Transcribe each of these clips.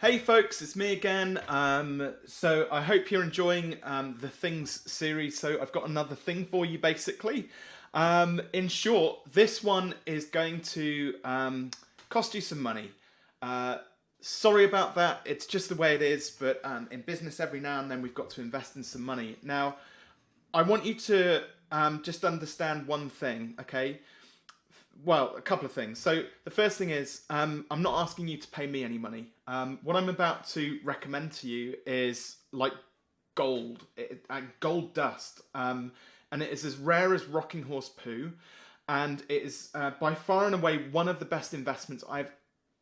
Hey folks, it's me again. Um, so I hope you're enjoying um, the Things series. So I've got another thing for you basically. Um, in short, this one is going to um, cost you some money. Uh, sorry about that, it's just the way it is, but um, in business every now and then we've got to invest in some money. Now, I want you to um, just understand one thing, okay? Well, a couple of things. So the first thing is, um, I'm not asking you to pay me any money. Um, what I'm about to recommend to you is like gold, it, uh, gold dust, um, and it is as rare as rocking horse poo, and it is uh, by far and away one of the best investments I've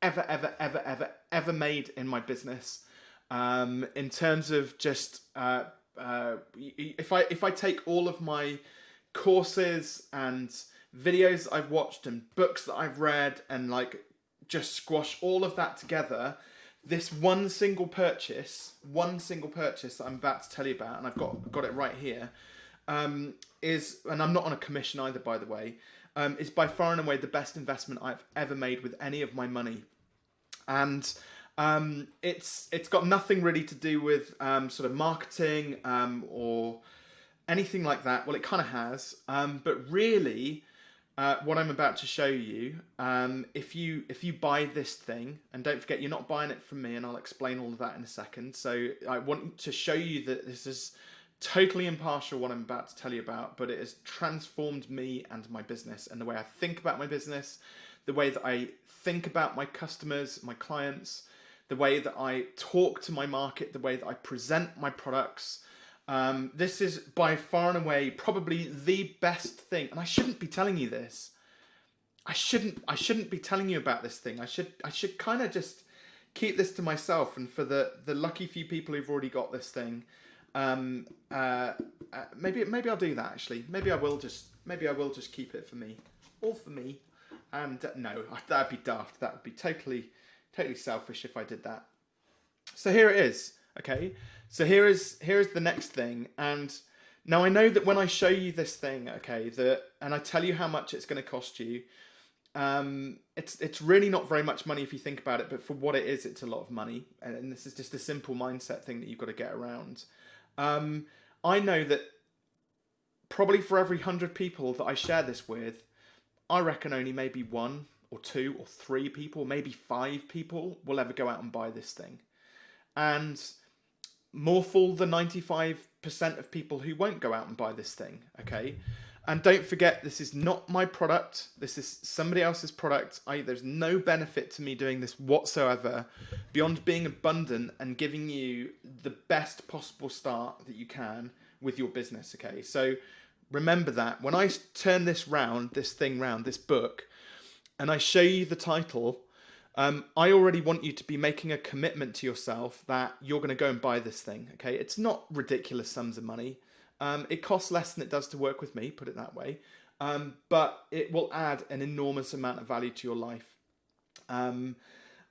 ever, ever, ever, ever, ever made in my business. Um, in terms of just uh, uh, if I if I take all of my courses and videos I've watched and books that I've read and like just squash all of that together, this one single purchase, one single purchase that I'm about to tell you about, and I've got got it right here, um, is and I'm not on a commission either, by the way, um, is by far and away the best investment I've ever made with any of my money, and um, it's it's got nothing really to do with um, sort of marketing um, or anything like that. Well, it kind of has, um, but really uh, what I'm about to show you, um, if you if you buy this thing, and don't forget you're not buying it from me, and I'll explain all of that in a second. So I want to show you that this is totally impartial what I'm about to tell you about, but it has transformed me and my business and the way I think about my business, the way that I think about my customers, my clients, the way that I talk to my market, the way that I present my products, um, this is by far and away probably the best thing, and I shouldn't be telling you this. I shouldn't. I shouldn't be telling you about this thing. I should. I should kind of just keep this to myself. And for the the lucky few people who've already got this thing, um, uh, uh, maybe maybe I'll do that. Actually, maybe I will just maybe I will just keep it for me, all for me. And uh, no, that'd be daft. That would be totally totally selfish if I did that. So here it is. Okay, so here is here is the next thing, and now I know that when I show you this thing, okay, that and I tell you how much it's going to cost you, um, it's it's really not very much money if you think about it, but for what it is, it's a lot of money, and this is just a simple mindset thing that you've got to get around. Um, I know that probably for every hundred people that I share this with, I reckon only maybe one or two or three people, maybe five people will ever go out and buy this thing, and more fool the 95% of people who won't go out and buy this thing, okay? And don't forget, this is not my product. This is somebody else's product. I, there's no benefit to me doing this whatsoever beyond being abundant and giving you the best possible start that you can with your business, okay? So remember that. When I turn this round, this thing round, this book, and I show you the title, um, I already want you to be making a commitment to yourself that you're going to go and buy this thing. Okay, it's not ridiculous sums of money. Um, it costs less than it does to work with me, put it that way, um, but it will add an enormous amount of value to your life. Um,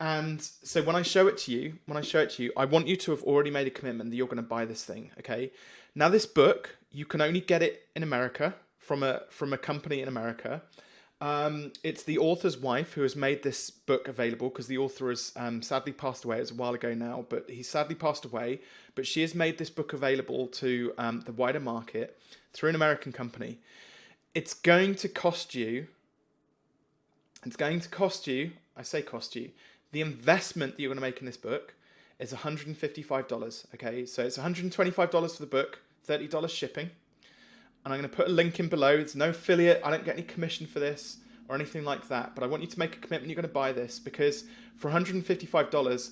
and so when I show it to you, when I show it to you, I want you to have already made a commitment that you're going to buy this thing. Okay. Now this book, you can only get it in America from a from a company in America. Um, it's the author's wife who has made this book available because the author has um, sadly passed away. It was a while ago now, but he sadly passed away. But she has made this book available to um, the wider market through an American company. It's going to cost you. It's going to cost you. I say cost you. The investment that you're going to make in this book is $155. Okay, so it's $125 for the book, $30 shipping and I'm going to put a link in below. There's no affiliate. I don't get any commission for this or anything like that. But I want you to make a commitment. You're going to buy this because for $155,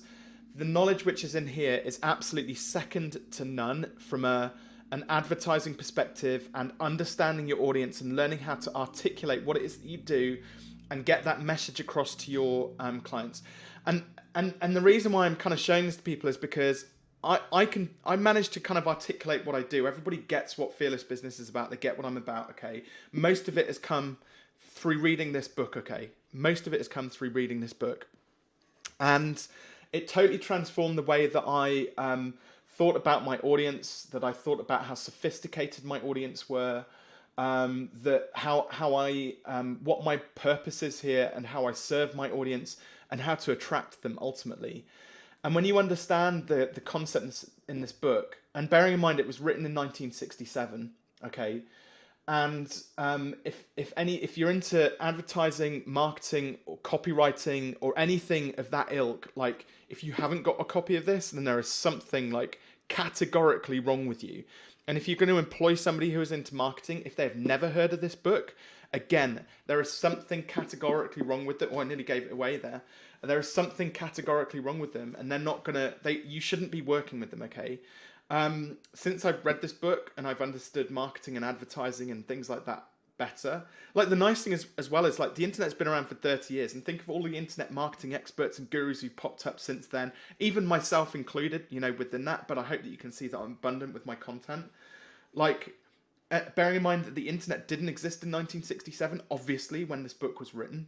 the knowledge which is in here is absolutely second to none from a an advertising perspective and understanding your audience and learning how to articulate what it is that you do and get that message across to your um, clients. And and and the reason why I'm kind of showing this to people is because I, I can I manage to kind of articulate what I do. Everybody gets what fearless business is about. They get what I'm about. Okay, most of it has come through reading this book. Okay, most of it has come through reading this book, and it totally transformed the way that I um, thought about my audience. That I thought about how sophisticated my audience were. Um, that how how I um, what my purpose is here and how I serve my audience and how to attract them ultimately. And when you understand the the concepts in this book, and bearing in mind it was written in 1967, okay, and um, if if any if you're into advertising, marketing, or copywriting, or anything of that ilk, like if you haven't got a copy of this, then there is something like categorically wrong with you. And if you're going to employ somebody who is into marketing, if they've never heard of this book, again, there is something categorically wrong with it. Oh, I nearly gave it away there. There is something categorically wrong with them, and they're not gonna. They you shouldn't be working with them. Okay. Um, since I've read this book and I've understood marketing and advertising and things like that better. Like the nice thing is, as well is like the internet's been around for 30 years and think of all the internet marketing experts and gurus who've popped up since then, even myself included, you know, within that, but I hope that you can see that I'm abundant with my content. Like, uh, bearing in mind that the internet didn't exist in 1967, obviously, when this book was written.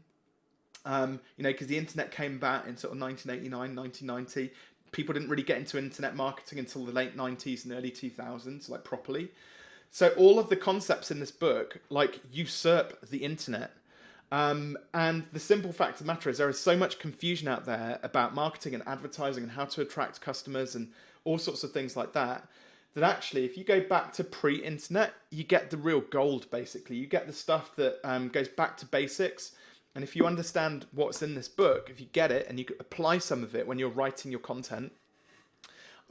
Um, you know, because the internet came about in sort of 1989, 1990 people didn't really get into internet marketing until the late 90s and early 2000s, like properly. So all of the concepts in this book, like usurp the internet. Um, and the simple fact of the matter is there is so much confusion out there about marketing and advertising and how to attract customers and all sorts of things like that. That actually, if you go back to pre-internet, you get the real gold. Basically, you get the stuff that um, goes back to basics and if you understand what's in this book, if you get it and you apply some of it when you're writing your content,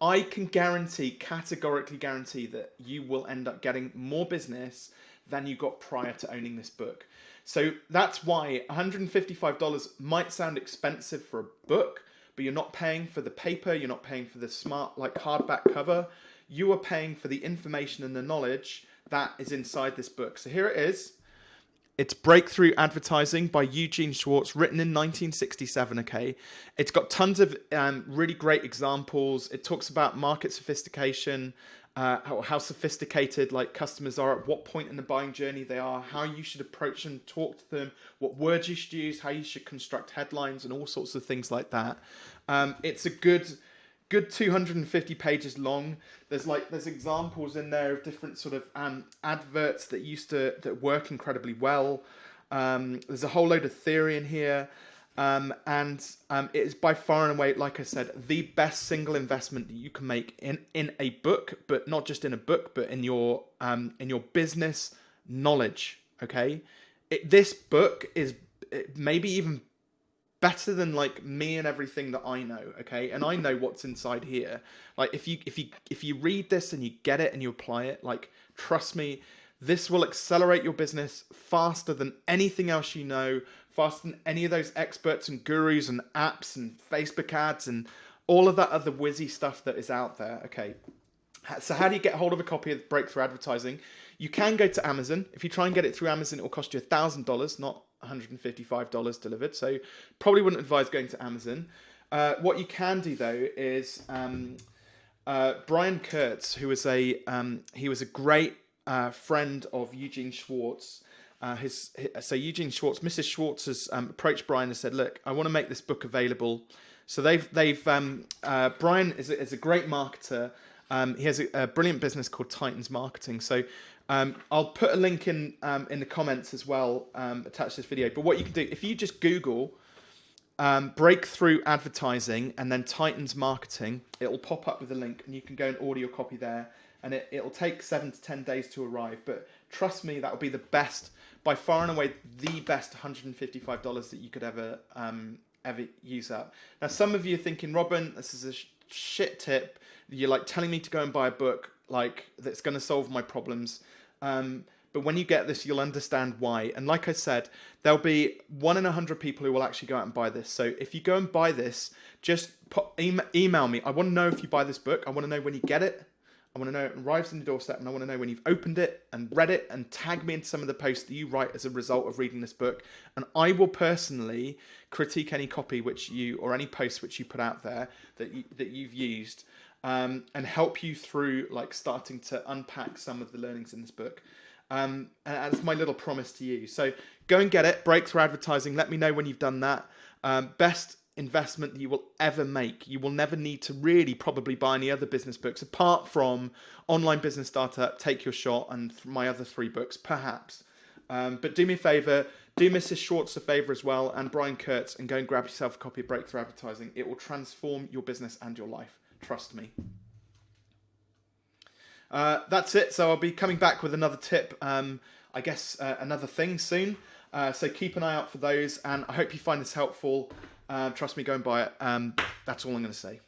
I can guarantee, categorically guarantee that you will end up getting more business than you got prior to owning this book. So that's why $155 might sound expensive for a book, but you're not paying for the paper, you're not paying for the smart, like hardback cover. You are paying for the information and the knowledge that is inside this book. So here it is. It's Breakthrough Advertising by Eugene Schwartz, written in 1967. Okay, it's got tons of um, really great examples. It talks about market sophistication, uh, how, how, sophisticated like customers are, at what point in the buying journey they are, how you should approach them, talk to them, what words you should use, how you should construct headlines, and all sorts of things like that. Um, it's a good good 250 pages long. There's like there's examples in there of different sort of um, adverts that used to that work incredibly well. Um, there's a whole load of theory in here. Um, and um, it is by far and away like i said the best single investment that you can make in in a book but not just in a book but in your um, in your business knowledge okay? It, this book is maybe even better than like me and everything that I know, okay? And I know what's inside here. Like if you if you if you read this and you get it and you apply it, like trust me, this will accelerate your business faster than anything else you know, faster than any of those experts and gurus and apps and Facebook ads and all of that other whizzy stuff that is out there. Okay. So how do you get hold of a copy of Breakthrough Advertising? You can go to Amazon. If you try and get it through Amazon, it will cost you $1,000, not $155 delivered. So probably wouldn't advise going to Amazon. Uh, what you can do though is um, uh, Brian Kurtz, who was a um, he was a great uh, friend of Eugene Schwartz. Uh, his, his, so Eugene Schwartz, Mrs. Schwartz has um, approached Brian and said, "Look, I want to make this book available." So they've they've um, uh, Brian is a, is a great marketer. Um, he has a, a, brilliant business called Titans Marketing. So um, I'll put a link in um, in the comments as well, um, attached to this video. But what you can do, if you just Google um, breakthrough advertising and then Titans marketing, it'll pop up with a link and you can go and order your copy there. And it, it'll take seven to 10 days to arrive. But trust me, that will be the best, by far and away, the best $155 that you could ever, um, ever use up. Now, some of you are thinking, Robin, this is a sh shit tip. You're like telling me to go and buy a book like that's going to solve my problems. Um, but when you get this, you'll understand why. And like I said, there'll be one in a hundred people who will actually go out and buy this. So if you go and buy this, just email me. I want to know if you buy this book. I want to know when you get it. I want to know it arrives in the doorstep, and I want to know when you've opened it and read it, and tag me in some of the posts that you write as a result of reading this book. And I will personally critique any copy which you or any post which you put out there that you, that you've used um, and help you through like starting to unpack some of the learnings in this book. Um, and that's my little promise to you. So go and get it. Breakthrough advertising. Let me know when you've done that. Um, best investment that you will ever make. You will never need to really probably buy any other business books apart from Online Business Startup, Take Your Shot, and my other three books, perhaps. Um, but do me a favor, do Mrs. Schwartz a favor as well, and Brian Kurtz, and go and grab yourself a copy of Breakthrough Advertising. It will transform your business and your life. Trust me. Uh, that's it. So I'll be coming back with another tip. Um, I guess uh, another thing soon. Uh, so keep an eye out for those, and I hope you find this helpful. Uh, trust me, go and buy it. Um, that's all I'm going to say.